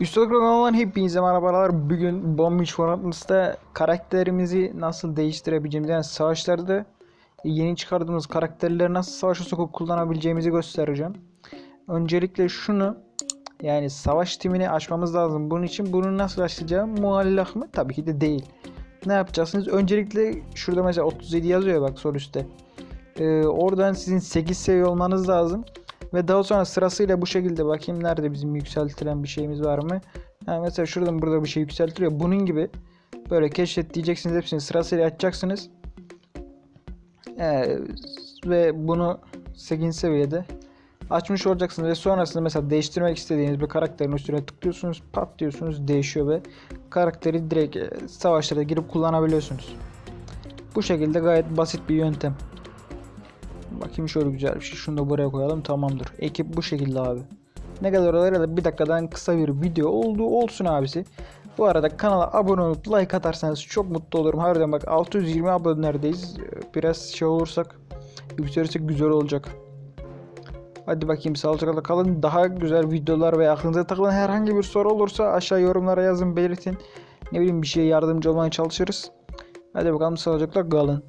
Üstelik olan hepinize merhabalar. Bugün Bomb Beach Fortnite'da karakterimizi nasıl değiştirebileceğimizi yani savaşlarda yeni çıkardığımız karakterleri nasıl savaşa sokup kullanabileceğimizi göstereceğim. Öncelikle şunu yani savaş timini açmamız lazım. Bunun için bunu nasıl açacağım? Muallak mı? Tabii ki de değil. Ne yapacaksınız? Öncelikle şurada mesela 37 yazıyor bak sol üstte. Ee, oradan sizin 8 seviye olmanız lazım. Ve daha sonra sırasıyla bu şekilde bakayım nerede bizim yükseltilen bir şeyimiz var mı? Ha, mesela şuradan burada bir şey yükseltiliyor. Bunun gibi böyle keşfet diyeceksiniz hepsini sırasıyla açacaksınız. Ee, ve bunu 8. seviyede açmış olacaksınız ve sonrasında mesela değiştirmek istediğiniz bir karakterin üstüne tıklıyorsunuz pat diyorsunuz değişiyor ve karakteri direkt e, savaşlara girip kullanabiliyorsunuz. Bu şekilde gayet basit bir yöntem. Bakayım şöyle güzel bir şey. Şunu da buraya koyalım. Tamamdır. Ekip bu şekilde abi. Ne kadar olaylar da bir dakikadan kısa bir video oldu olsun abisi. Bu arada kanala abone olup like atarsanız çok mutlu olurum. Harbiden bak 620 abonelerdeyiz. Biraz şey olursak yükselirsek güzel olacak. Hadi bakayım sağlıcakla kalın. Daha güzel videolar ve aklınıza takılan herhangi bir soru olursa aşağı yorumlara yazın belirtin. Ne bileyim bir şeye yardımcı olmaya çalışırız. Hadi bakalım sağlıcakla kalın.